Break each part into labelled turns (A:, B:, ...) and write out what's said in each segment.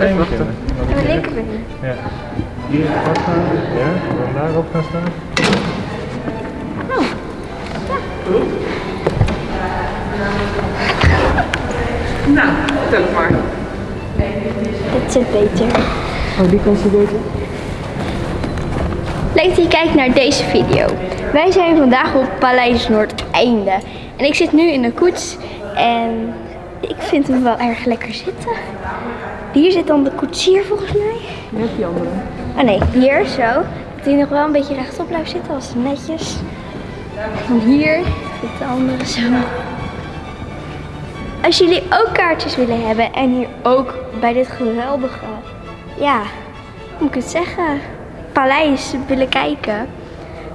A: Even wachten.
B: de linkerbeen.
C: Ja. Hier vast staan. Ja, dan daarop gaan staan.
A: Nou, vertel het maar.
B: Dit zit beter.
A: Oh, die kan ze beter.
B: Leuk dat je kijkt naar deze video. Wij zijn vandaag op Paleis Noordeinde. En ik zit nu in de koets en ik vind hem wel erg lekker zitten. Hier zit dan de koetsier volgens mij.
A: Net die andere.
B: Oh nee, hier zo. Dat hij nog wel een beetje rechtop blijft zitten als netjes. En hier zit de andere zo. Als jullie ook kaartjes willen hebben en hier ook bij dit geweldige, ja, hoe moet ik het zeggen, paleis willen kijken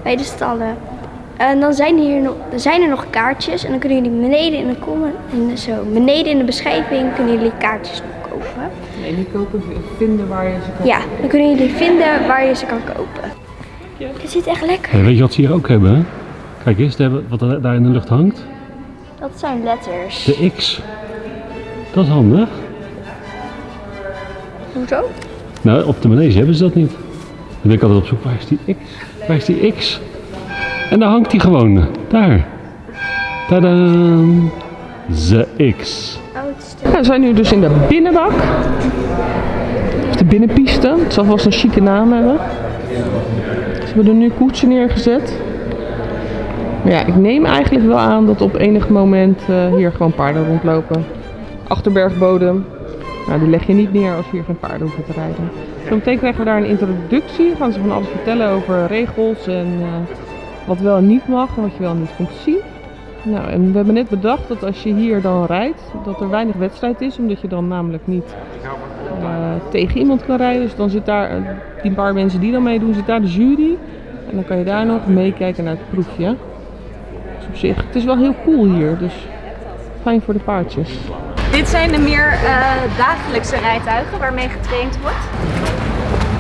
B: bij de stallen. En dan zijn, hier nog, zijn er nog kaartjes en dan kunnen jullie beneden in de comment, en zo, beneden in de beschrijving kunnen jullie kaartjes kopen.
A: Nee, niet kopen, vinden waar je ze kan.
B: Ja, dan kunnen jullie vinden waar je ze kan kopen. Het zit echt lekker.
D: Hey, weet je wat ze hier ook hebben? hè? Kijk eens, daar- wat er daar in de lucht hangt.
B: Dat zijn letters.
D: De X. Dat is handig.
B: Hoezo?
D: Nou, op de manege hebben ze dat niet. Dan ben ik altijd op zoek, waar is die X? Waar is die X? En daar hangt die gewoon. Daar. Tadaan. The X.
A: We zijn nu dus in de binnenbak. Of de binnenpiste. Het zal vast een chique naam hebben. Ze hebben er nu koetsen neergezet. Maar ja, ik neem eigenlijk wel aan dat op enig moment eh, hier gewoon paarden rondlopen. Achterbergbodem. Nou, die leg je niet neer als je hier geen paarden hoeft te rijden. Zometeen krijgen we daar een introductie. Gaan ze van alles vertellen over regels en eh, wat wel en niet mag en wat je wel en niet komt zien. Nou, en we hebben net bedacht dat als je hier dan rijdt, dat er weinig wedstrijd is, omdat je dan namelijk niet eh, tegen iemand kan rijden. Dus dan zit daar, eh, die paar mensen die dan meedoen, zit daar de jury. En dan kan je daar nog meekijken naar het proefje. Dus op zich, het is wel heel cool hier, dus fijn voor de paardjes.
E: Dit zijn de meer eh, dagelijkse rijtuigen waarmee getraind wordt.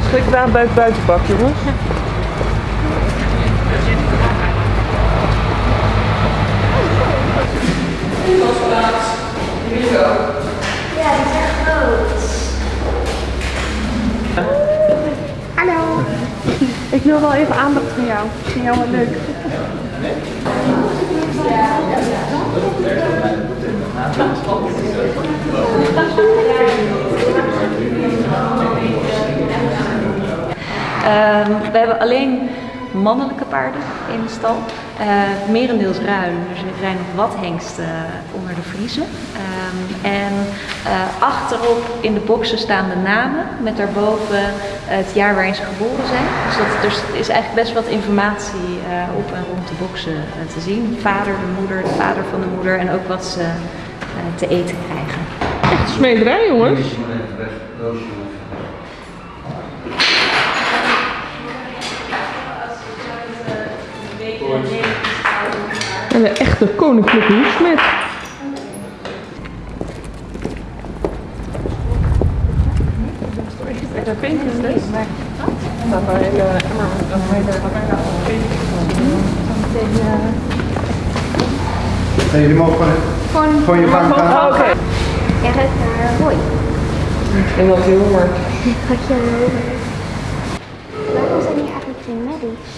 A: Schrikbaan bij het buitenbak, jongens.
B: Ja, die zijn groot. Hallo.
E: Ik wil wel even aandacht van jou. Ik vind jou wel leuk.
F: Ehm, we hebben alleen mannelijke paarden in de stal. Eh, merendeels ruim, dus er zijn nog wat hengsten onder de vriezen. Ehm, en eh, achterop in de boxen staan de namen met daarboven het jaar waarin ze geboren zijn. Dus dat, er is eigenlijk best wat informatie eh, op en rond de boxen eh, te zien. Vader, de moeder, de vader van de moeder en ook wat ze eh, te eten krijgen.
A: Echt smederij, jongens. En de echte koninklijke hoefsmid. Dat vind ik dus. Dat een hele emmer met een
G: Nee, jullie mogen gewoon, je bank aan.
A: Oké.
B: jij ruikt naar hooi.
A: En dat heel hard.
B: Wat je over. Waarom zijn hier eigenlijk geen medics?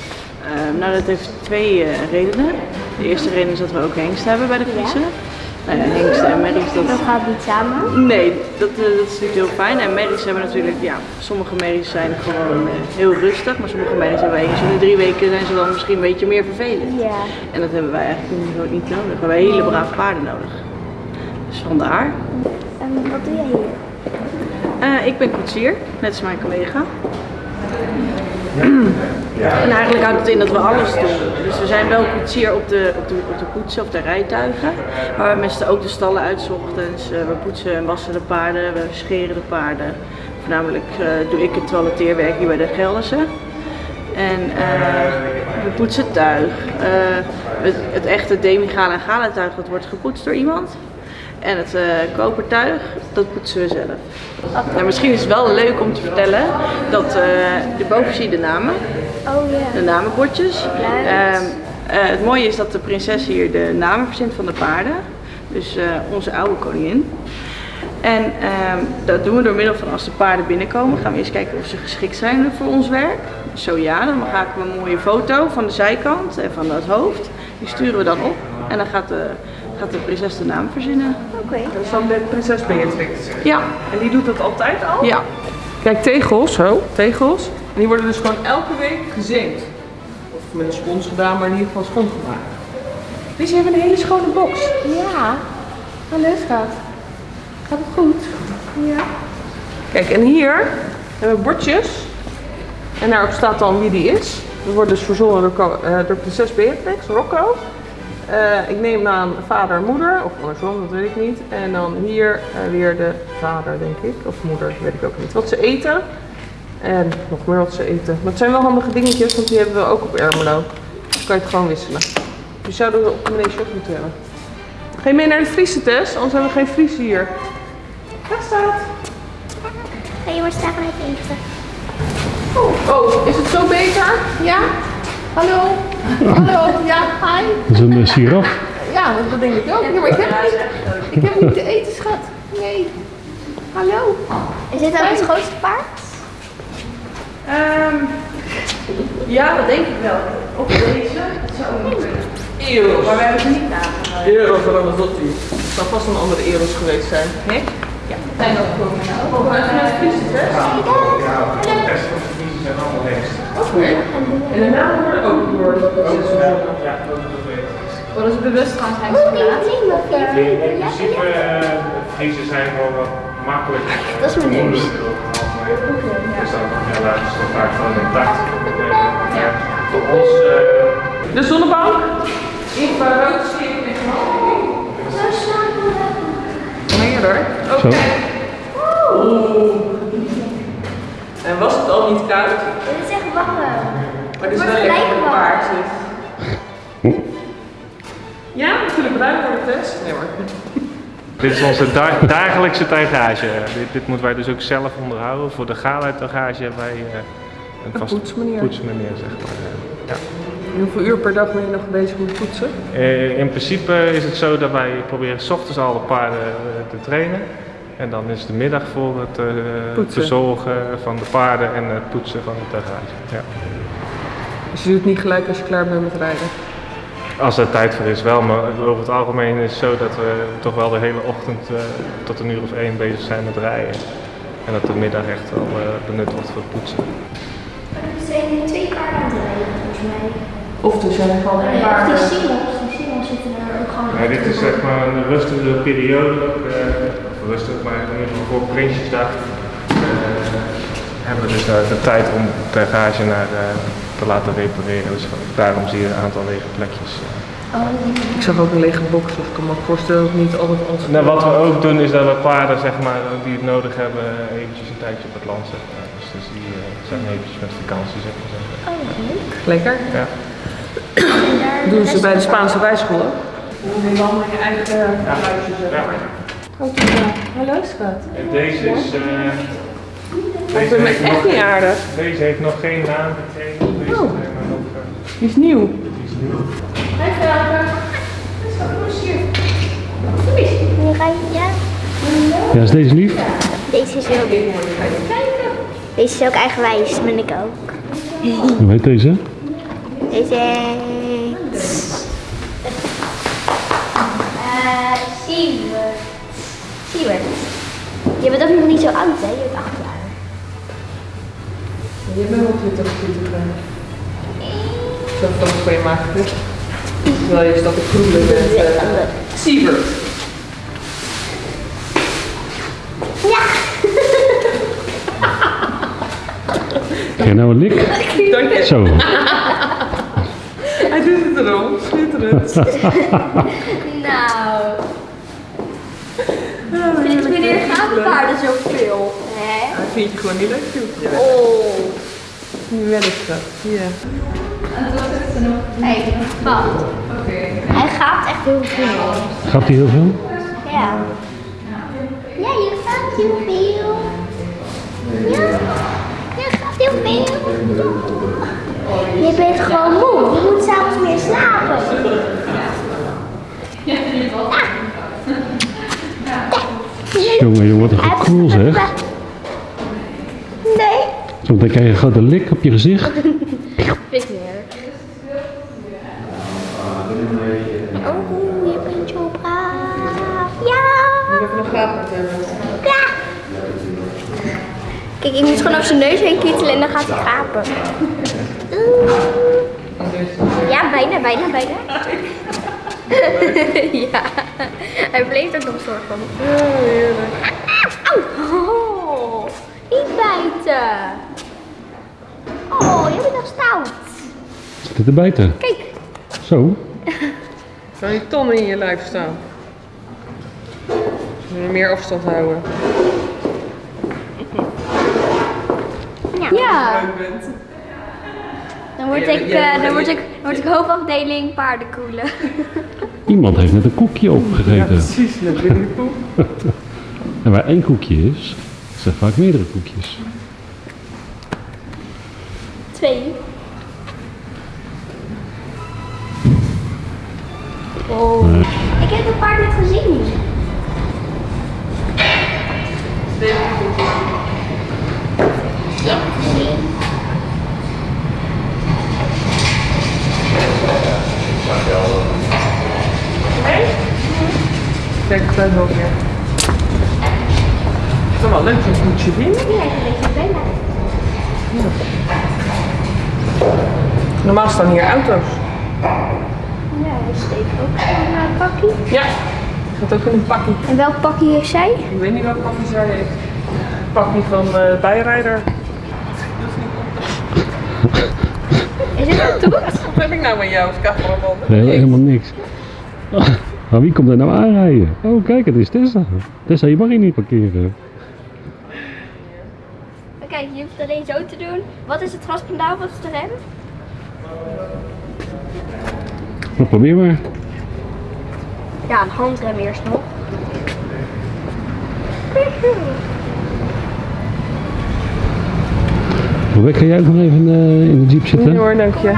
H: Ehm, nou, dat heeft twee eh, redenen. De eerste reden is dat we ook hengsten hebben bij de Friese. Nou ja, hengsten en merries, dat...
B: Dat gaat niet samen.
H: Nee, dat, eh, dat is natuurlijk heel fijn. En merries hebben natuurlijk, ja, sommige merries zijn gewoon eh, heel rustig, maar sommige merries hebben eens in de drie weken zijn ze dan misschien een beetje meer vervelend.
B: Ja.
H: En dat hebben wij eigenlijk niet, niet nodig. We hebben hele brave paarden nodig. Dus vandaar.
B: En wat doe jij hier?
H: Eh, ik ben koetsier, net als mijn collega. En eigenlijk houdt het in dat we alles doen. Dus we zijn wel koetsier op de, op de, op de koetsen of de rijtuigen. Maar we mesten ook de stallen uit ochtends. Eh, we poetsen en wassen de paarden, we scheren de paarden. Voornamelijk eh, doe ik het toiletteerwerk hier bij de Gelderse. En eh, we poetsen tuig. Eh, het, het echte demigala en gala tuig dat wordt gepoetst door iemand. En het eh, kopertuig, dat poetsen we zelf. Nou, misschien is het wel leuk om te vertellen dat uh, boven zie je de namen,
B: Oh ja.
H: de namenbordjes. Ehm, eh, het mooie is dat de prinses hier de namen verzint van de paarden. Dus eh, onze oude koningin. En ehm, dat doen we door middel van als de paarden binnenkomen, gaan we eerst kijken of ze geschikt zijn voor ons werk. Zo ja, dan maken we een mooie foto van de zijkant en van het hoofd. Die sturen we dan op en dan gaat de, gaat de prinses de naam verzinnen.
B: Oké.
A: Dat is dan de prinses Beatrix.
H: Ja,
A: En die doet dat altijd al?
H: ja.
A: Kijk, tegels, zo, tegels. En die worden dus gewoon elke week gezeemd. Of met een spons gedaan, maar in ieder geval schoongemaakt. Dus je hebt een hele schone box.
B: Ja.
A: Hallo schat. Gaat het goed? Ja. Kijk, en hier hebben we bordjes. En daarop staat dan wie die is. Dat wordt dus verzonnen door, ko- eh, door prinses Beatrix, Rocco. Eh, ik neem aan vader en moeder, of andersom, dat weet ik niet. En dan hier eh, weer de vader, denk ik. Of moeder, weet ik ook niet. Wat ze eten. En nog meer wat ze eten. Maar het zijn wel handige dingetjes, want die hebben we ook op Ermelo. Dus kan je het gewoon wisselen. Die zouden we op de meneer shop moeten hebben. Ga je mee naar de Friese test? Anders hebben we geen Friese hier. Daar staat.
B: Ga je maar staan even eten.
A: Oh, is het zo beter? Ja? Hallo? Hallo? Ja, hi.
D: Dat is een uh, giraf.
A: Ja, dat denk ik ook. Ja, maar ik heb niet, ik heb niet te eten, schat. Nee. Hallo?
B: Is dit ook het grootste paard?
H: Ehm, ja, dat denk ik wel. Of deze, dat zou ook nog kunnen.
A: Eros.
H: Maar we hebben ze niet nagehouden.
A: Eros Ramazzotti. Het zou vast een andere Eros geweest zijn. Nee? Ja. Zijn ook komen. Oh, vanuit de Friese test?
C: De rest van de kiezen zijn allemaal hengst.
A: Oké. En de namen worden ook door.
C: Ja, dat dat
E: ze bewust zijn
B: ding nog
C: In principe, eh, Friese zijn gewoon wat makkelijk.
B: Dat is mijn
C: Dus dan helaas is het vaak gewoon intact. Ja. Voor ons, eh,
A: De zonnebank. Infrarood, sleep en knalling. Meerder. Oké.
D: Zo.
A: En was het al niet koud?
B: Dit is echt warm.
A: Dit is
C: onze da- dagelijkse tuigage. Dit, dit moeten wij dus ook zelf onderhouden. Voor de gala-tuigage hebben wij eh, een
A: Een
C: vaste
A: poetsmeneer.
C: poetsmeneer, zeg maar. Ja.
A: En hoeveel uur per dag ben je nog bezig met poetsen?
C: Eh, in principe is het zo dat wij proberen 's ochtends al de paarden eh, te trainen. En dan is de middag voor het verzorgen van de paarden en het poetsen van de tuigage. Ja.
A: Dus je doet het niet gelijk als je klaar bent met rijden.
C: Als er tijd voor is wel, maar over het algemeen is het zo dat we toch wel de hele ochtend eh, tot een uur of één bezig zijn met rijden. En dat de middag echt wel eh, benut wordt voor het poetsen.
B: Er zijn twee paarden aan het rijden, volgens mij.
A: Of er zijn gewoon
B: Nee, of die singles. Die singles zitten er ook gewoon
C: Ja, dit is zeg maar een rustige periode, ook, eh, rustig, maar in ieder geval voor Prinsjesdag eh, hebben we dus eh, de tijd om de tuigage naar, eh, te laten repareren. Dus daarom zie je een aantal lege plekjes. eh.
A: Ik zag ook een lege box, dus ik kan me ook voorstellen dat het niet altijd alles...
C: Nou, wat we ook doen is dat we paarden zeg maar, die het nodig hebben eh, eventjes een tijdje op het land zetten. Dus, dus die eh, zijn eventjes met vakantie zeg maar. zeggen.
B: Oh, leuk.
A: Lekker.
C: Ja.
A: Doen ze bij de Spaanse wijschool ook? Helemaal in je eigen huisje, zeg maar. Oh, Hallo schat.
C: En deze is. eh,
A: Ik
C: deze,
A: vind
C: heeft
A: echt
C: nog,
A: niet aardig.
C: deze heeft nog geen naam gekregen.
A: Oh.
C: zijn maar nog. eh,
A: Die is nieuw.
C: die is nieuw.
B: Nu ga je, ja.
D: Ja, is deze lief?
B: Deze is heel leuk. Deze is ook eigenwijs, ben ik ook.
D: Hoe heet deze?
B: Deze heet... Eh, Siewert. Siewert. Je bent ook nog niet zo oud, hè? Je bent acht jaar.
A: Je bent wel 20, 20 jaar. Zo foto van je maken. hè? Terwijl je staat te kroelen met uh, Siebert.
B: Ja!
D: Krijg je nou een lik?
A: Dank je.
D: Zo.
A: Hij doet het erom. Schitterend.
B: Nou. Sinds wanneer gaan de paarden zoveel?
A: Vindt je gewoon niet leuk, joh. Ja.
B: Oh.
A: Nu wel eens dat. Ja.
B: Hey? Hij gaat echt heel veel.
D: Gaat hij heel veel?
B: Ja. Ja, je gaat heel veel. Ja, je gaat heel veel. Je bent gewoon moe. Je moet s'avonds meer slapen. Ja.
D: Jongen, jongen. cool zeg.
B: Nee.
D: Zometeen krijg je een grote lik op je gezicht.
B: Vind ik. Oh, je bent zo braaf. Ja.
A: Even nog gaaf hebben.
B: Ja. Kijk, ik moet gewoon over zijn neus heen kietelen en dan gaat hij gapen. Oeh. Ja, bijna, bijna, bijna. ja. Hij bleef er nog soort van.
A: Oh, heerlijk.
B: Oh, niet bijten. Oh, je bent nog stout.
D: Zit het er buiten?
B: Kijk.
D: Zo.
A: Zou die tonnen in je lijf staan? Moet je meer afstand houden.
B: Ja. Dan word ik, eh, dan word ik, dan word ik hoofdafdeling paardenkoelen.
D: Iemand heeft net een koekje opgegeten.
A: Precies, net binnen de.
D: En waar één koekje is, zijn vaak meerdere koekjes.
B: Twee. Oh. Ik heb het paard net gezien. Je gezien.
A: Kijk, ik ben ook weer. Het is wel leuk zien.
B: Een beetje op Bella.
A: Normaal staan hier auto's.
B: Ja, hij steekt ook zo'n uh, pakje.
A: Ja, gaat ook in een pakje.
B: En welk pakje heeft zij?
A: Ik weet niet welk pakje zij heeft. Pakje van eh, de bijrijder.
B: Is het een toet?
A: Wat heb ik nou met jou als cameraman?
D: Nee, helemaal niks. Maar wie komt er nou aanrijden? Oh, kijk, het is Tessa. Tessa, je mag hier niet parkeren.
B: Kijk, je hoeft het alleen zo te doen. Wat is het gaspedaal wat is de rem?
D: Nou, probeer maar.
B: Ja, een handrem eerst nog.
D: Rebecca, ga jij ook nog even eh, in de jeep
A: Nee
D: zitten?
A: hoor, dank je.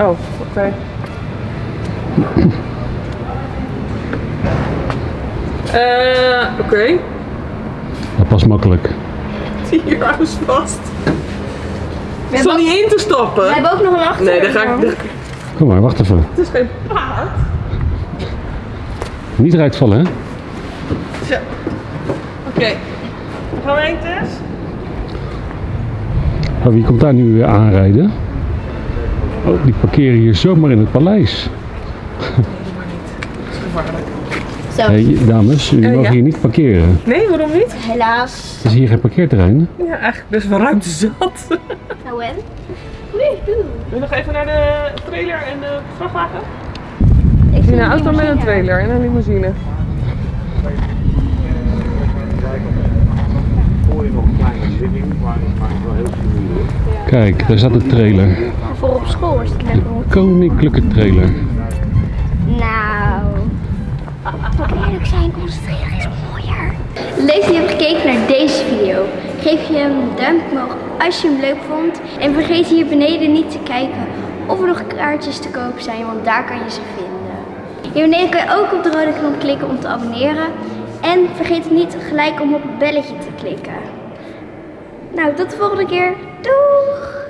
A: Oh, oké. Eh, oké.
D: Dat past makkelijk.
A: Hier hou vast. Is dat niet in te
B: We
A: stappen?
B: hebben ook nog een achter.
A: Nee, daar ga ik. daar-
D: Kom maar, wacht even.
A: Het is geen paard.
D: Niet eruit vallen, hè?
A: Zo. Oké. Gaan we heen, Tess?
D: Oh, wie komt daar nu weer aanrijden? Oh, die parkeren hier zomaar in het paleis.
B: Zo,
D: Hey, dames,
A: Eh,
D: mogen
A: ja.
D: hier niet parkeren.
A: Nee, waarom niet?
B: helaas.
D: Het is hier geen parkeerterrein.
A: Ja, eigenlijk best wel ruimte zat.
B: Nou en?
A: Wil je nog even naar de trailer en de vrachtwagen?
B: Ik
A: In
B: zie
A: een auto met een trailer en een limousine.
D: Kijk, daar staat de trailer.
B: Voor op school is het lekker. hoor.
D: Koninklijke trailer.
B: Geef je een duimpje omhoog als je hem leuk vond. En vergeet hier beneden niet te kijken of er nog kaartjes te koop zijn, want daar kan je ze vinden. Hier beneden kan je ook op de rode knop klikken om te abonneren. En vergeet niet gelijk om op het belletje te klikken. Nou, tot de volgende keer. Doeg!